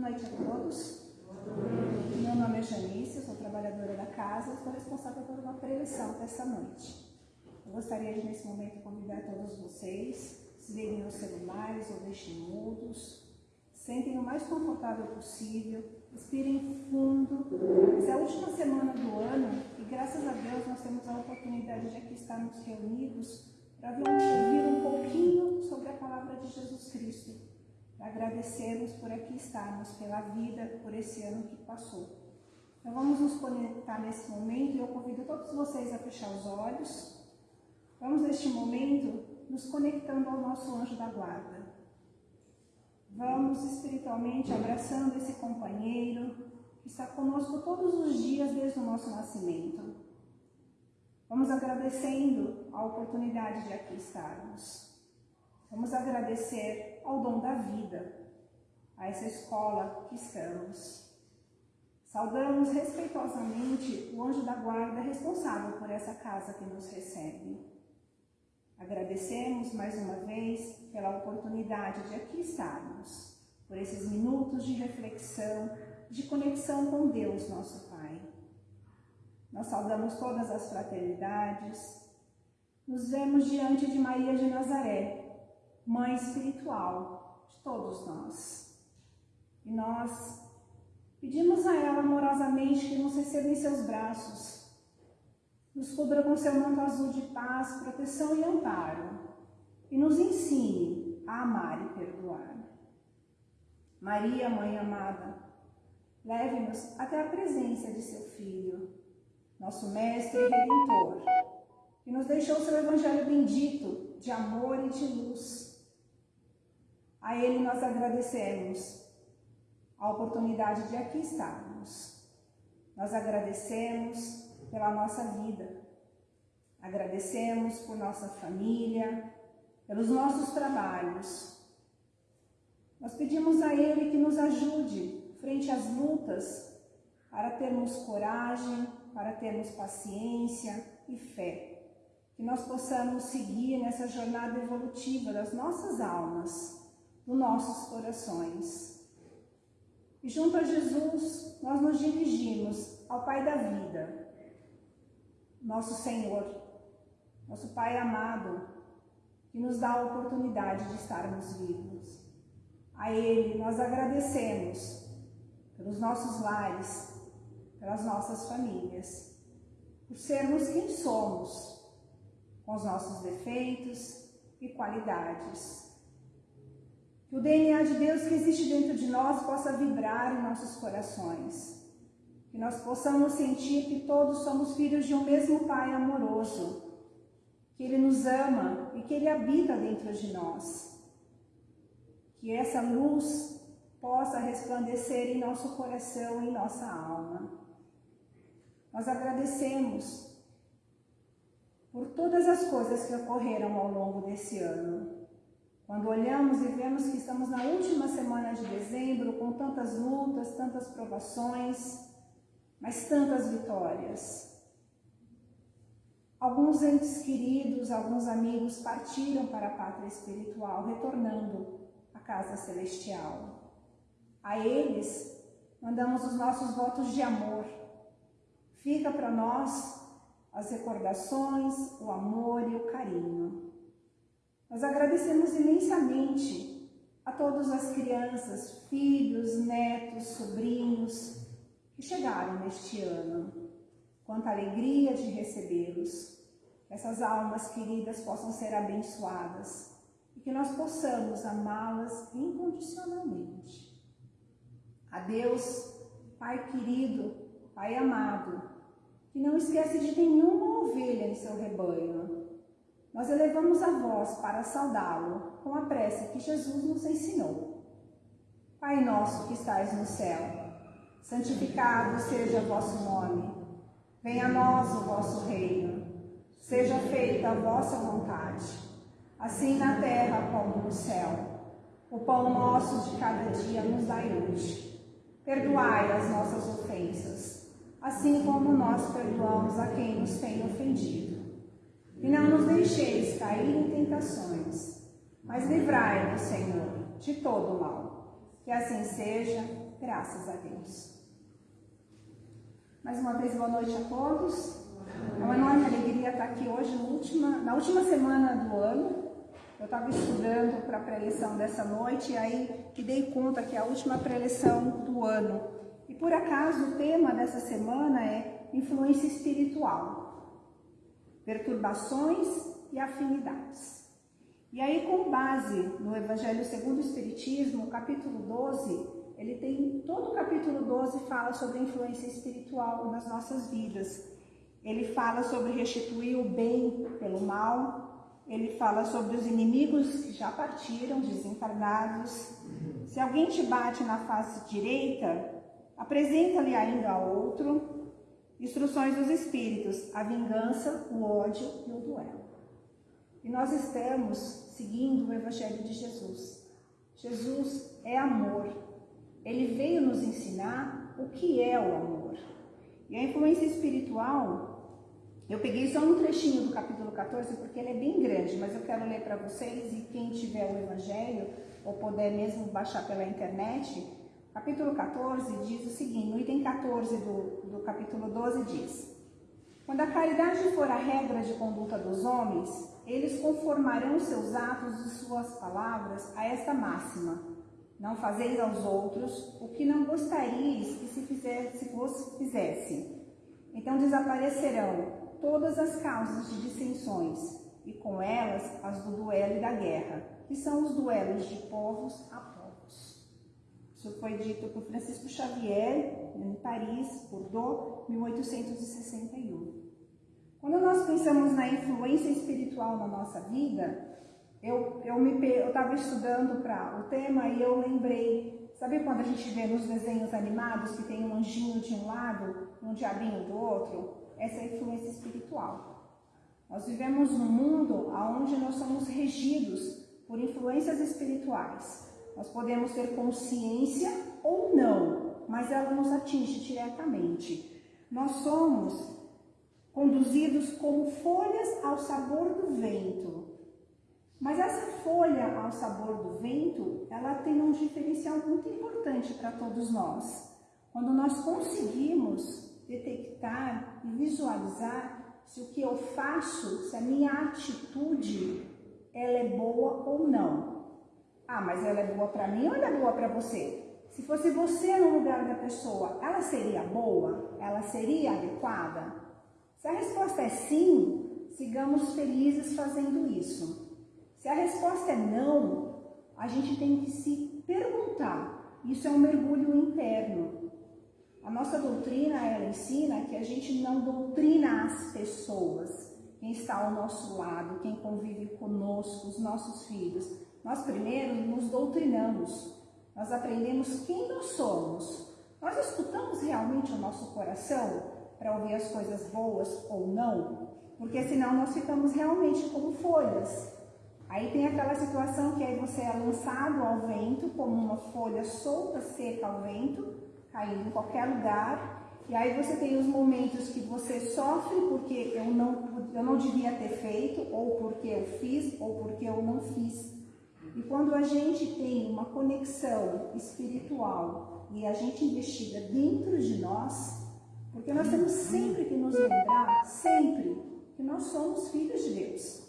noite a todos. Meu nome é Janice, sou trabalhadora da casa, estou responsável por uma preleção dessa noite. Eu gostaria de, nesse momento, convidar todos vocês, se liguem os celulares ou deixem mudos, sentem o mais confortável possível, respirem fundo. Essa é a última semana do ano e, graças a Deus, nós temos a oportunidade de aqui estarmos reunidos para ouvir um pouquinho sobre a palavra de Jesus Cristo agradecermos por aqui estarmos, pela vida, por esse ano que passou. Então vamos nos conectar nesse momento e eu convido todos vocês a fechar os olhos. Vamos neste momento nos conectando ao nosso anjo da guarda. Vamos espiritualmente abraçando esse companheiro que está conosco todos os dias desde o nosso nascimento. Vamos agradecendo a oportunidade de aqui estarmos. Vamos agradecer ao dom da vida, a essa escola que estamos. Saudamos respeitosamente o anjo da guarda responsável por essa casa que nos recebe. Agradecemos mais uma vez pela oportunidade de aqui estarmos, por esses minutos de reflexão, de conexão com Deus, nosso Pai. Nós saudamos todas as fraternidades, nos vemos diante de Maria de Nazaré, mãe espiritual de todos nós. E nós pedimos a ela amorosamente que nos receba em seus braços, nos cubra com seu manto azul de paz, proteção e amparo, e nos ensine a amar e perdoar. Maria, Mãe amada, leve-nos até a presença de seu Filho, nosso Mestre e Redentor, que nos deixou seu Evangelho bendito de amor e de luz a Ele nós agradecemos a oportunidade de aqui estarmos. Nós agradecemos pela nossa vida, agradecemos por nossa família, pelos nossos trabalhos. Nós pedimos a Ele que nos ajude frente às lutas para termos coragem, para termos paciência e fé. Que nós possamos seguir nessa jornada evolutiva das nossas almas nos nossos corações. E junto a Jesus, nós nos dirigimos ao Pai da vida, nosso Senhor, nosso Pai amado, que nos dá a oportunidade de estarmos vivos. A Ele nós agradecemos pelos nossos lares, pelas nossas famílias, por sermos quem somos, com os nossos defeitos e qualidades que o DNA de Deus que existe dentro de nós possa vibrar em nossos corações. Que nós possamos sentir que todos somos filhos de um mesmo Pai amoroso. Que Ele nos ama e que Ele habita dentro de nós. Que essa luz possa resplandecer em nosso coração e em nossa alma. Nós agradecemos por todas as coisas que ocorreram ao longo desse ano quando olhamos e vemos que estamos na última semana de dezembro, com tantas lutas, tantas provações, mas tantas vitórias. Alguns entes queridos, alguns amigos partiram para a pátria espiritual, retornando à casa celestial. A eles, mandamos os nossos votos de amor. Fica para nós as recordações, o amor e o carinho. Nós agradecemos imensamente a todas as crianças, filhos, netos, sobrinhos que chegaram neste ano. Quanta alegria de recebê-los. Essas almas queridas possam ser abençoadas e que nós possamos amá-las incondicionalmente. A Deus, Pai querido, Pai amado, que não esquece de nenhuma ovelha em seu rebanho, nós elevamos a voz para saudá-lo com a prece que Jesus nos ensinou. Pai nosso que estais no céu, santificado seja o vosso nome. Venha a nós o vosso reino. Seja feita a vossa vontade, assim na terra como no céu. O pão nosso de cada dia nos dai hoje. Perdoai as nossas ofensas, assim como nós perdoamos a quem nos tem ofendido e não nos deixeis cair em tentações, mas livrai-nos, Senhor, de todo mal. Que assim seja, graças a Deus. Mais uma vez, boa noite a todos. É uma enorme alegria estar aqui hoje, na última, na última semana do ano. Eu estava estudando para a preleção dessa noite e aí me dei conta que é a última preleção do ano. E por acaso o tema dessa semana é influência espiritual, perturbações e afinidades. E aí, com base no Evangelho segundo o Espiritismo, capítulo 12, ele tem todo o capítulo 12 fala sobre a influência espiritual nas nossas vidas. Ele fala sobre restituir o bem pelo mal, ele fala sobre os inimigos que já partiram, desencarnados. Se alguém te bate na face direita, apresenta-lhe ainda a outro. Instruções dos Espíritos, a vingança, o ódio e o duelo. E nós estamos seguindo o Evangelho de Jesus. Jesus é amor. Ele veio nos ensinar o que é o amor. E a influência espiritual, eu peguei só um trechinho do capítulo 14, porque ele é bem grande, mas eu quero ler para vocês e quem tiver o Evangelho, ou puder mesmo baixar pela internet, capítulo 14 diz o seguinte, no item 14 do, do capítulo 12 diz, Quando a caridade for a regra de conduta dos homens, eles conformarão seus atos e suas palavras a esta máxima. Não fazeis aos outros o que não gostaríeis que se, fizesse, vos fizesse. Então desaparecerão todas as causas de dissensões, e com elas as do duelo e da guerra, que são os duelos de povos a povos. Isso foi dito por Francisco Xavier, em Paris, Bordeaux, 1861. Quando nós pensamos na influência espiritual na nossa vida, eu estava estudando para o tema e eu lembrei, sabe quando a gente vê nos desenhos animados que tem um anjinho de um lado e um diabinho do outro? Essa é a influência espiritual. Nós vivemos num mundo onde nós somos regidos por influências espirituais. Nós podemos ter consciência ou não, mas ela nos atinge diretamente. Nós somos conduzidos como folhas ao sabor do vento. Mas essa folha ao sabor do vento, ela tem um diferencial muito importante para todos nós. Quando nós conseguimos detectar e visualizar se o que eu faço, se a minha atitude, ela é boa ou não. Ah, mas ela é boa para mim ou ela é boa para você? Se fosse você no lugar da pessoa, ela seria boa? Ela seria adequada? Se a resposta é sim, sigamos felizes fazendo isso. Se a resposta é não, a gente tem que se perguntar. Isso é um mergulho interno. A nossa doutrina, ela ensina que a gente não doutrina as pessoas, quem está ao nosso lado, quem convive conosco, os nossos filhos. Nós primeiro nos doutrinamos, nós aprendemos quem nós somos. Nós escutamos realmente o nosso coração? para ouvir as coisas boas ou não, porque senão nós ficamos realmente como folhas. Aí tem aquela situação que aí você é lançado ao vento, como uma folha solta, seca ao vento, caindo em qualquer lugar, e aí você tem os momentos que você sofre porque eu não, eu não devia ter feito, ou porque eu fiz, ou porque eu não fiz. E quando a gente tem uma conexão espiritual e a gente investiga dentro de nós, porque nós temos sempre que nos lembrar, sempre, que nós somos filhos de Deus.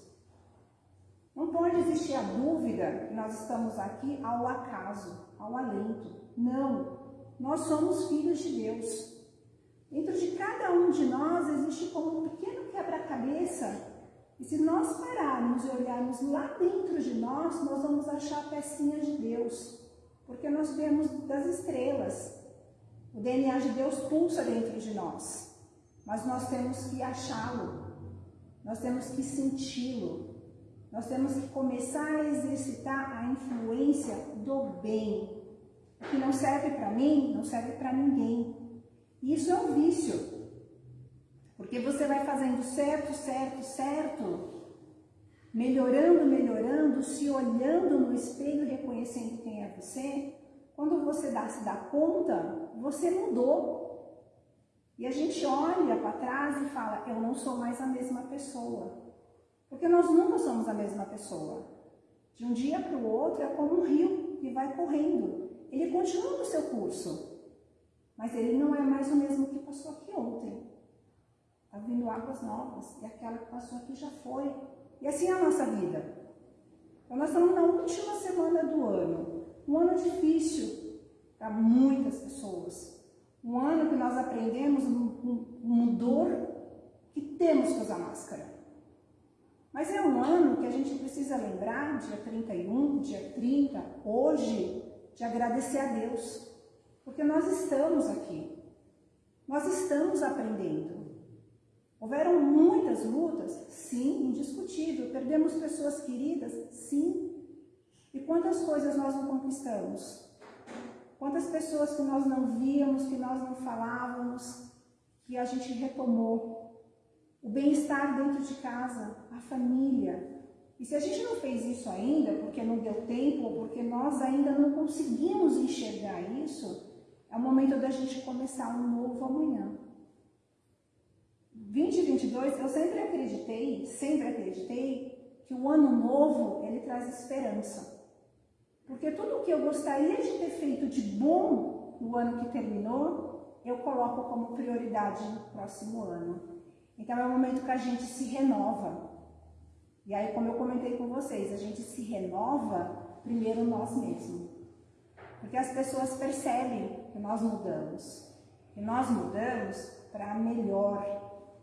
Não pode existir a dúvida que nós estamos aqui ao acaso, ao alento. Não, nós somos filhos de Deus. Dentro de cada um de nós existe como um pequeno quebra-cabeça. E se nós pararmos e olharmos lá dentro de nós, nós vamos achar pecinhas de Deus. Porque nós vemos das estrelas, o DNA de Deus pulsa dentro de nós, mas nós temos que achá-lo, nós temos que senti-lo, nós temos que começar a exercitar a influência do bem. O que não serve para mim, não serve para ninguém. Isso é um vício, porque você vai fazendo certo, certo, certo, melhorando, melhorando, se olhando no espelho, reconhecendo quem é você, quando você dá, se dá conta, você mudou. E a gente olha para trás e fala, eu não sou mais a mesma pessoa. Porque nós nunca somos a mesma pessoa. De um dia para o outro é como um rio que vai correndo. ele continua no seu curso, mas ele não é mais o mesmo que passou aqui ontem. Está vindo águas novas e aquela que passou aqui já foi. E assim é a nossa vida. Então, nós estamos na última semana do ano. Um ano difícil para muitas pessoas. Um ano que nós aprendemos um dor que temos que usar máscara. Mas é um ano que a gente precisa lembrar, dia 31, dia 30, hoje, de agradecer a Deus. Porque nós estamos aqui. Nós estamos aprendendo. Houveram muitas lutas? Sim, indiscutível. Perdemos pessoas queridas? Sim. E quantas coisas nós não conquistamos? Quantas pessoas que nós não víamos, que nós não falávamos, que a gente retomou? O bem-estar dentro de casa, a família. E se a gente não fez isso ainda, porque não deu tempo, ou porque nós ainda não conseguimos enxergar isso, é o momento da gente começar um novo amanhã. 2022, eu sempre acreditei, sempre acreditei que o ano novo, ele traz esperança. Porque tudo o que eu gostaria de ter feito de bom no ano que terminou, eu coloco como prioridade no próximo ano. Então é o momento que a gente se renova. E aí, como eu comentei com vocês, a gente se renova primeiro nós mesmos. Porque as pessoas percebem que nós mudamos. Que nós mudamos para melhor,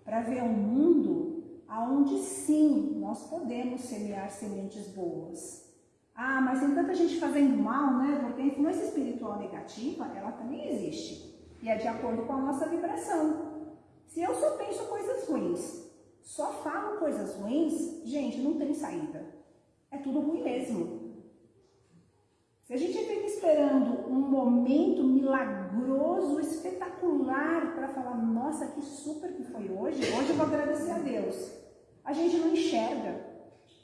para ver um mundo aonde sim nós podemos semear sementes boas. Ah, mas tem tanta gente fazendo mal, né? Porque a influência espiritual negativa, ela também existe. E é de acordo com a nossa vibração. Se eu só penso coisas ruins, só falo coisas ruins, gente, não tem saída. É tudo ruim mesmo. Se a gente fica esperando um momento milagroso, espetacular, para falar, nossa, que super que foi hoje, hoje eu vou agradecer a Deus. A gente não enxerga,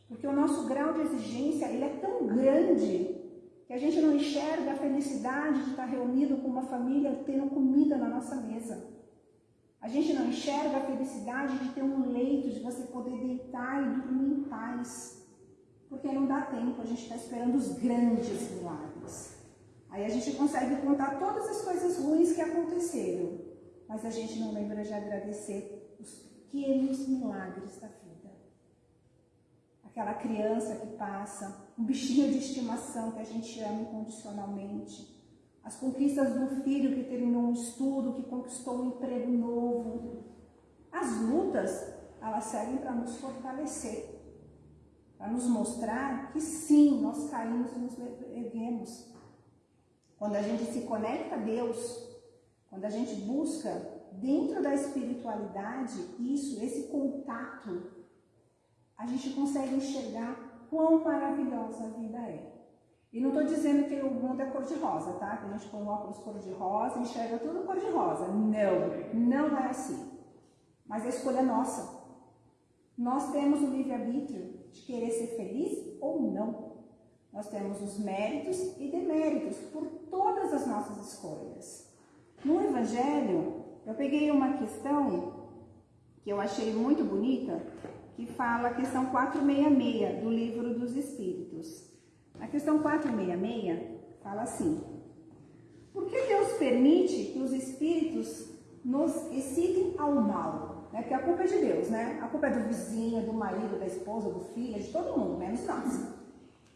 porque o nosso grau de exigência ele é tão grande que a gente não enxerga a felicidade de estar reunido com uma família tendo comida na nossa mesa. A gente não enxerga a felicidade de ter um leito, de você poder deitar e dormir em paz porque não dá tempo, a gente está esperando os grandes milagres. Aí a gente consegue contar todas as coisas ruins que aconteceram, mas a gente não lembra de agradecer os pequenos milagres da vida. Aquela criança que passa, um bichinho de estimação que a gente ama incondicionalmente, as conquistas do filho que terminou um estudo, que conquistou um emprego novo. As lutas, elas servem para nos fortalecer para nos mostrar que sim, nós caímos e nos erguemos. Quando a gente se conecta a Deus, quando a gente busca dentro da espiritualidade isso, esse contato, a gente consegue enxergar quão maravilhosa a vida é. E não estou dizendo que o mundo é cor-de-rosa, tá? Que a gente põe um óculos cor-de-rosa enxerga tudo cor-de-rosa. Não, não é assim. Mas a escolha é nossa. Nós temos o livre-arbítrio de querer ser feliz ou não. Nós temos os méritos e deméritos por todas as nossas escolhas. No Evangelho, eu peguei uma questão que eu achei muito bonita, que fala a questão 466 do Livro dos Espíritos. A questão 466 fala assim: Por que Deus permite que os espíritos nos excitem ao mal? Né? Porque a culpa é de Deus, né? A culpa é do vizinho, do marido, da esposa, do filho, de todo mundo, menos nós.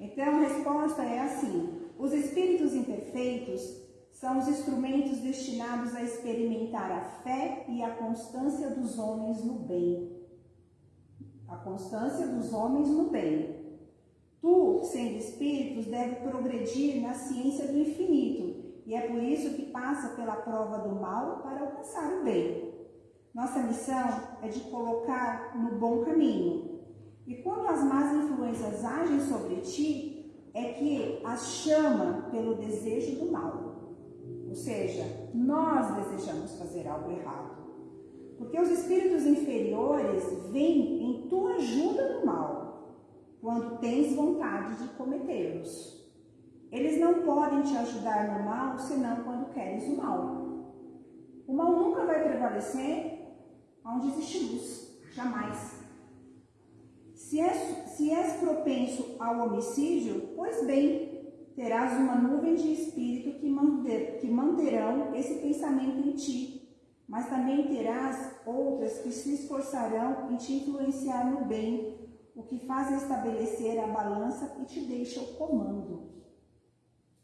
Então a resposta é assim: os espíritos imperfeitos são os instrumentos destinados a experimentar a fé e a constância dos homens no bem. A constância dos homens no bem. Tu, sendo espíritos, deve progredir na ciência do infinito, e é por isso que passa pela prova do mal para alcançar o bem. Nossa missão é de colocar no bom caminho. E quando as más influências agem sobre ti, é que as chama pelo desejo do mal. Ou seja, nós desejamos fazer algo errado. Porque os espíritos inferiores vêm em tua ajuda no mal, quando tens vontade de cometê-los. Eles não podem te ajudar no mal senão quando queres o mal. O mal nunca vai prevalecer onde existe luz, jamais. Se és, se és propenso ao homicídio, pois bem, terás uma nuvem de espírito que ti, mas também terás outras que se esforçarão em te influenciar no bem, o que faz estabelecer a balança e te deixa o comando.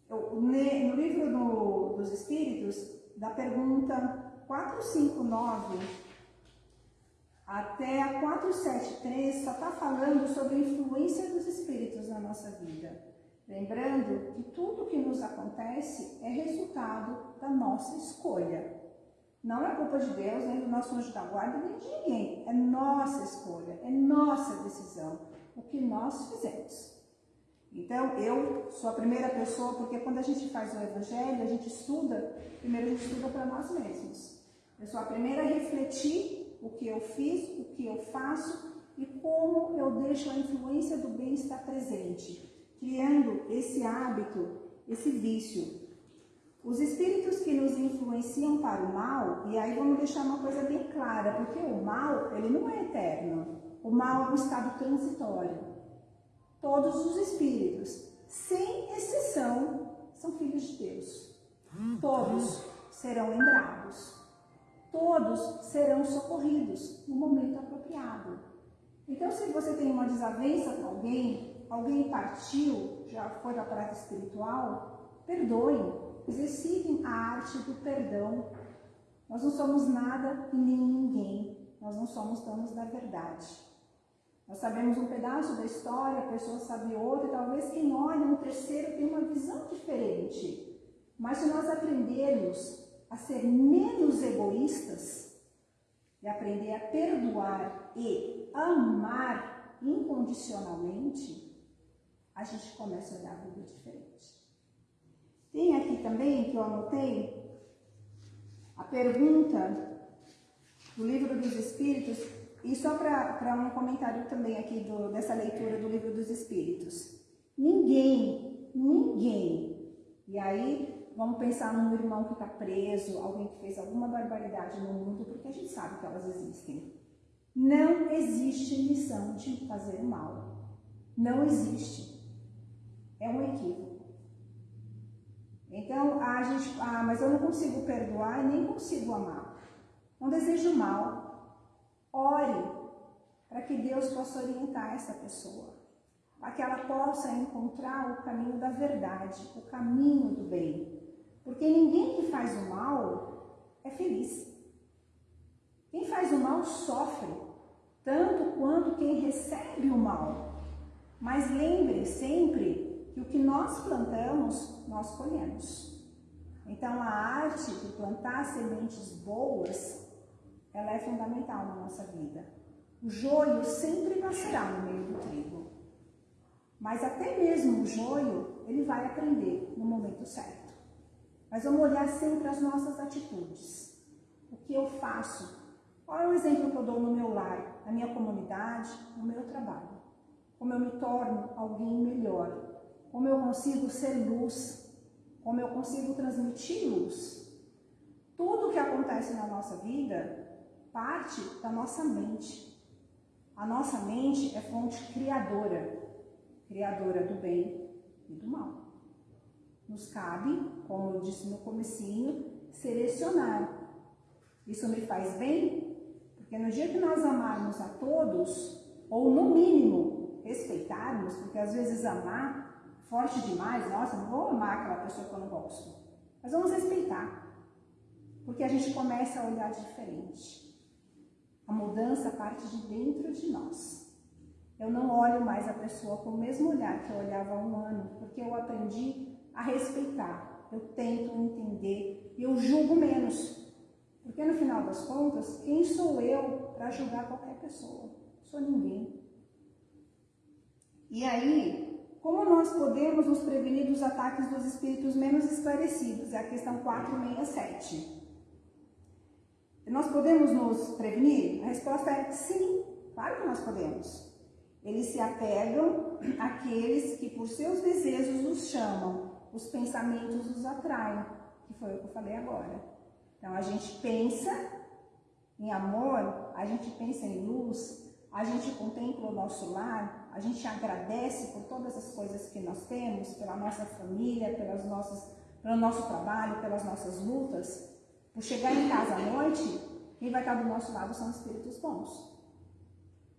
No livro do, dos Espíritos, da pergunta 459 até a 473, só está falando sobre a influência dos Espíritos na nossa vida. Lembrando que tudo que nos acontece é resultado da nossa escolha. Não é culpa de Deus, nem do nosso anjo da guarda, nem de ninguém. É nossa escolha, é nossa decisão, o que nós fizemos. Então, eu sou a primeira pessoa, porque quando a gente faz o evangelho, a gente estuda, primeiro a gente estuda para nós mesmos. Eu sou a primeira a refletir o que eu fiz, o que eu faço e como eu deixo a influência do bem estar presente criando esse hábito, esse vício. Os espíritos que nos influenciam para o mal, e aí vamos deixar uma coisa bem clara, porque o mal, ele não é eterno. O mal é um estado transitório. Todos os espíritos, sem exceção, são filhos de Deus. Todos serão lembrados. Todos serão socorridos no momento apropriado. Então, se você tem uma desavença com alguém, alguém partiu, já foi da prática espiritual, perdoem, exercitem a arte do perdão. Nós não somos nada e nem ninguém, nós não somos donos da verdade. Nós sabemos um pedaço da história, a pessoa sabe outra, e talvez quem olha um terceiro tem uma visão diferente. Mas se nós aprendermos a ser menos egoístas e aprender a perdoar e amar incondicionalmente, a gente começa a olhar a vida diferente. Tem aqui também, que eu anotei, a pergunta do livro dos Espíritos, e só para um comentário também aqui do, dessa leitura do livro dos Espíritos. Ninguém, ninguém, e aí vamos pensar num irmão que está preso, alguém que fez alguma barbaridade no mundo, porque a gente sabe que elas existem. Não existe missão de fazer o mal. Não existe é um equívoco. Então, a gente, ah, mas eu não consigo perdoar e nem consigo amar. Não desejo mal. Ore para que Deus possa orientar essa pessoa, para que ela possa encontrar o caminho da verdade, o caminho do bem. Porque ninguém que faz o mal é feliz. Quem faz o mal sofre, tanto quanto quem recebe o mal. Mas lembre sempre que o que nós plantamos, nós colhemos. Então, a arte de plantar sementes boas, ela é fundamental na nossa vida. O joio sempre nascerá no meio do trigo. Mas até mesmo o joio, ele vai aprender no momento certo. Mas vamos olhar sempre as nossas atitudes. O que eu faço? Qual é o exemplo que eu dou no meu lar, na minha comunidade, no meu trabalho? Como eu me torno alguém melhor, como eu consigo ser luz, como eu consigo transmitir luz. Tudo que acontece na nossa vida parte da nossa mente. A nossa mente é fonte criadora, criadora do bem e do mal. Nos cabe, como eu disse no comecinho, selecionar. Isso me faz bem? Porque no dia que nós amarmos a todos, ou no mínimo respeitarmos, porque às vezes amar forte demais, nossa, não vou amar aquela pessoa que eu não gosto. Mas vamos respeitar. Porque a gente começa a olhar diferente. A mudança parte de dentro de nós. Eu não olho mais a pessoa com o mesmo olhar que eu olhava há um ano, porque eu aprendi a respeitar. Eu tento entender eu julgo menos. Porque no final das contas, quem sou eu para julgar qualquer pessoa? Sou ninguém. E aí, como nós podemos nos prevenir dos ataques dos espíritos menos esclarecidos? É a questão 467. Nós podemos nos prevenir? A resposta é sim, claro que nós podemos. Eles se apegam àqueles que por seus desejos os chamam, os pensamentos os atraem, que foi o que eu falei agora. Então a gente pensa em amor, a gente pensa em luz, a gente contempla o nosso lar, a gente agradece por todas as coisas que nós temos, pela nossa família, pelas nossas, pelo nosso trabalho, pelas nossas lutas, Por chegar em casa à noite, quem vai estar do nosso lado são espíritos bons.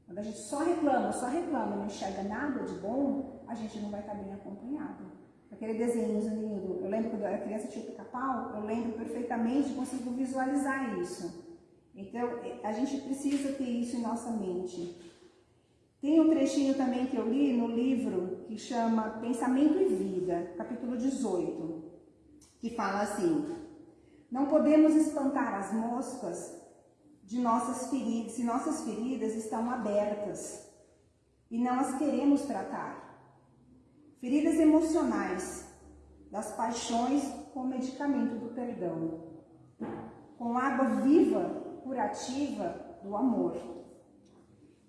Quando a gente só reclama, só reclama não enxerga nada de bom, a gente não vai estar bem acompanhado. Aquele desenho lindo, eu lembro quando eu era criança tinha pica-pau, eu lembro perfeitamente, consigo visualizar isso. Então, a gente precisa ter isso em nossa mente. Tem um trechinho também que eu li no livro que chama Pensamento e Vida, capítulo 18, que fala assim: Não podemos espantar as moscas de nossas feridas, se nossas feridas estão abertas e não as queremos tratar. Feridas emocionais, das paixões com medicamento do perdão, com água viva curativa do amor.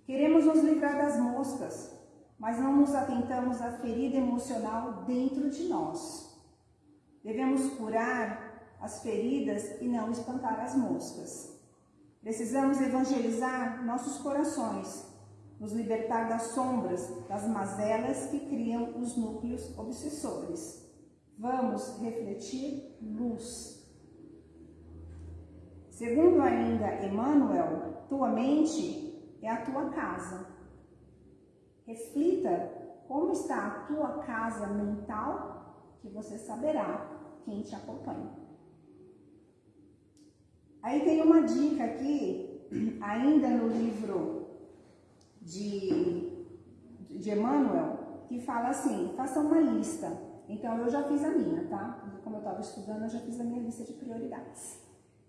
Queremos nos livrar das moscas, mas não nos atentamos à ferida emocional dentro de nós. Devemos curar as feridas e não espantar as moscas. Precisamos evangelizar nossos corações, nos libertar das sombras, das mazelas que criam os núcleos obsessores. Vamos refletir luz Segundo ainda Emmanuel, tua mente é a tua casa. Reflita como está a tua casa mental, que você saberá quem te acompanha. Aí tem uma dica aqui, ainda no livro de, de Emmanuel, que fala assim: faça uma lista. Então eu já fiz a minha, tá? Como eu estava estudando, eu já fiz a minha lista de prioridades.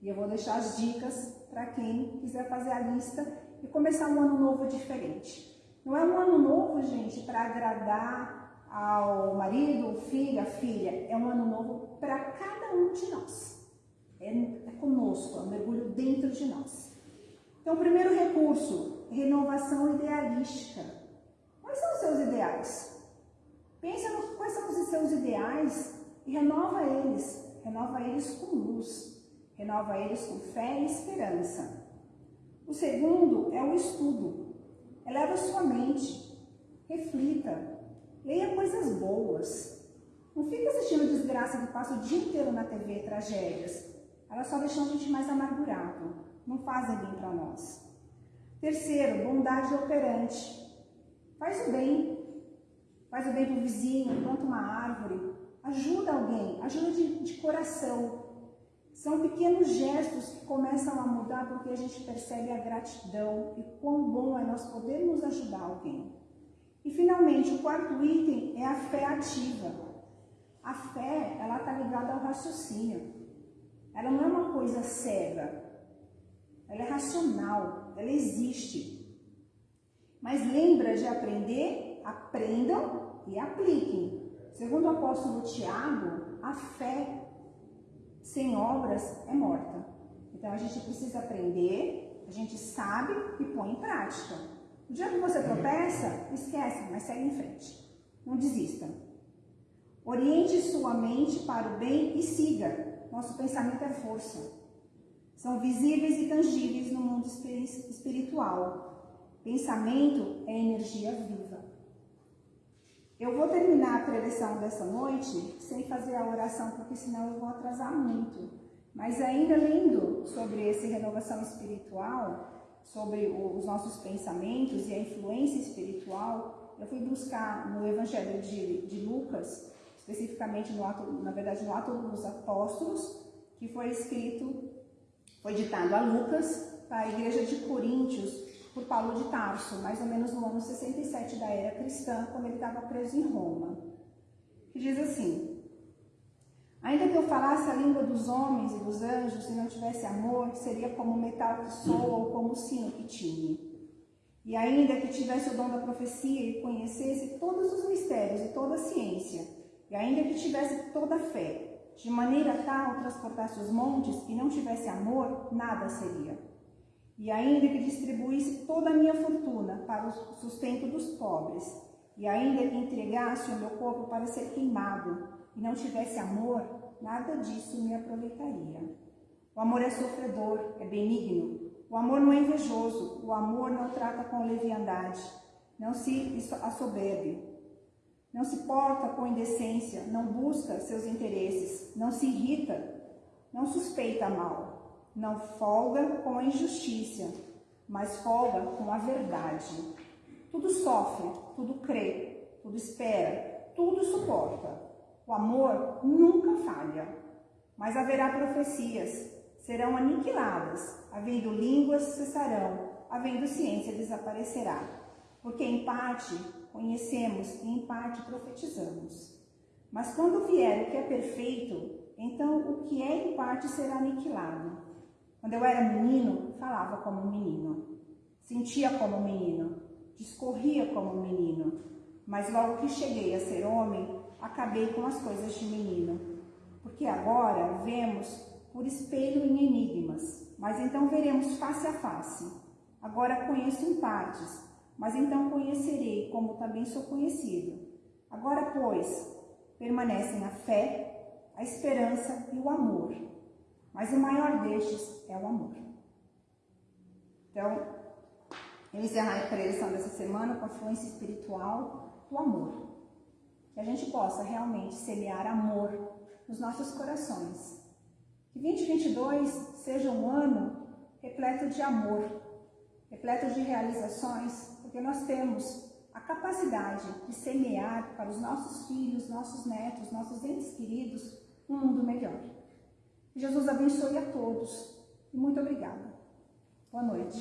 E eu vou deixar as dicas para quem quiser fazer a lista e começar um ano novo diferente. Não é um ano novo, gente, para agradar ao marido, filho, a filha. É um ano novo para cada um de nós. É, é conosco, é um mergulho dentro de nós. Então, o primeiro recurso, renovação idealística. Quais são os seus ideais? Pensa no quais são os seus ideais e renova eles. Renova eles com luz renova eles com fé e esperança. O segundo é o estudo. Eleva sua mente, reflita, leia coisas boas. Não fica assistindo desgraça que passa o dia inteiro na TV, tragédias. Elas só deixam a gente mais amargurado, não fazem bem para nós. Terceiro, bondade operante. Faz o bem. Faz o bem para o vizinho, planta uma árvore, ajuda alguém, ajuda de, de coração, são pequenos gestos que começam a mudar porque a gente percebe a gratidão e quão bom é nós podermos ajudar alguém. E finalmente, o quarto item é a fé ativa. A fé, ela está ligada ao raciocínio. Ela não é uma coisa cega. Ela é racional, ela existe. Mas lembra de aprender, aprendam e apliquem. Segundo o apóstolo Tiago, a fé sem obras é morta. Então a gente precisa aprender, a gente sabe e põe em prática. O dia que você tropeça, esquece, mas segue em frente. Não desista. Oriente sua mente para o bem e siga. Nosso pensamento é força. São visíveis e tangíveis no mundo espiritual. Pensamento é energia viva. Eu vou terminar a preleção dessa noite sem fazer a oração, porque senão eu vou atrasar muito. Mas ainda lendo sobre esse renovação espiritual, sobre os nossos pensamentos e a influência espiritual, eu fui buscar no Evangelho de, de Lucas, especificamente no ato, na verdade no ato dos apóstolos, que foi escrito, foi ditado a Lucas para a igreja de Coríntios, por Paulo de Tarso, mais ou menos no ano 67 da era cristã, quando ele estava preso em Roma. Que diz assim: Ainda que eu falasse a língua dos homens e dos anjos e não tivesse amor, seria como metal que soa ou como sino que tine. E ainda que tivesse o dom da profecia e conhecesse todos os mistérios e toda a ciência, e ainda que tivesse toda a fé, de maneira tal transportasse os montes e não tivesse amor, nada seria e ainda que distribuísse toda a minha fortuna para o sustento dos pobres, e ainda que entregasse o meu corpo para ser queimado, e não tivesse amor, nada disso me aproveitaria. O amor é sofredor, é benigno. O amor não é invejoso, o amor não trata com leviandade, não se assoberbe, não se porta com indecência, não busca seus interesses, não se irrita, não suspeita mal, não folga com a injustiça, mas folga com a verdade. Tudo sofre, tudo crê, tudo espera, tudo suporta. O amor nunca falha, mas haverá profecias, serão aniquiladas, havendo línguas cessarão, havendo ciência desaparecerá. Porque em parte conhecemos e em parte profetizamos. Mas quando vier o que é perfeito, então o que é em parte será aniquilado. Quando eu era menino, falava como menino, sentia como menino, discorria como menino. Mas logo que cheguei a ser homem, acabei com as coisas de menino. Porque agora vemos por espelho em enigmas, mas então veremos face a face. Agora conheço em partes, mas então conhecerei como também sou conhecido. Agora, pois, permanecem a fé, a esperança e o amor. Mas o maior destes é o amor. Então, eu encerrar a preleção dessa semana com a fluência espiritual do amor. Que a gente possa realmente semear amor nos nossos corações. Que 2022 seja um ano repleto de amor, repleto de realizações, porque nós temos a capacidade de semear para os nossos filhos, nossos netos, nossos entes queridos, um mundo melhor. Jesus abençoe a todos e muito obrigada. Boa noite.